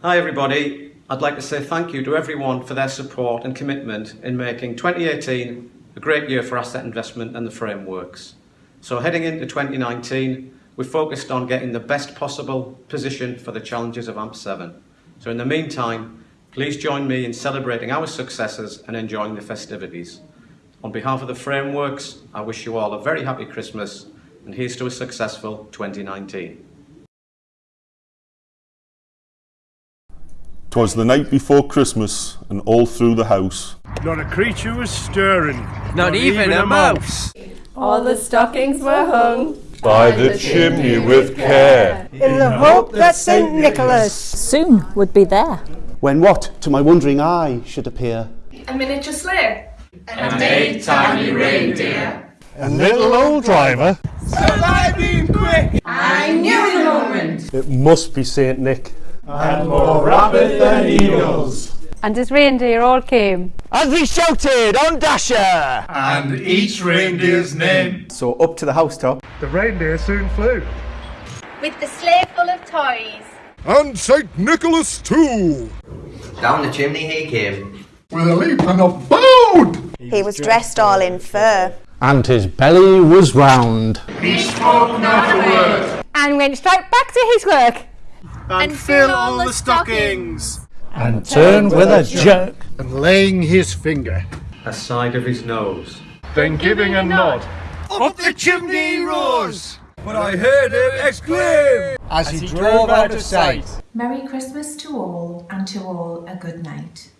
Hi everybody. I'd like to say thank you to everyone for their support and commitment in making 2018 a great year for asset investment and the frameworks. So heading into 2019, we're focused on getting the best possible position for the challenges of AMP7. So in the meantime, please join me in celebrating our successes and enjoying the festivities. On behalf of the frameworks, I wish you all a very happy Christmas and here's to a successful 2019. 'Twas the night before Christmas, and all through the house Not a creature was stirring. Not, even, a mouse. All the stockings were hung by the chimney with care. in the hope that St. Nicholas, soon would be there. when what, to my wondering eye, should appear? a miniature sleigh. And eight tiny reindeer. A little old driver. So I Saliving quick! I knew in a moment. It must be Saint Nick. And more rapid than eagles. And his reindeer all came. And we shouted on Dasher. and each reindeer's name. So up to the housetop, The reindeer soon flew. with the sleigh full of toys. And St. Nicholas too! Down the chimney he came. With a leap and a bound. He was dressed all in fur. and his belly was round. He spoke not a word. And went straight back to his work. And fill all the stockings. And turn with a jerk. And laying his finger. Aside of his nose. Then giving a nod. Up the chimney rose. But I heard him exclaim. As he drove out of sight. Merry Christmas to all, and to all a good night.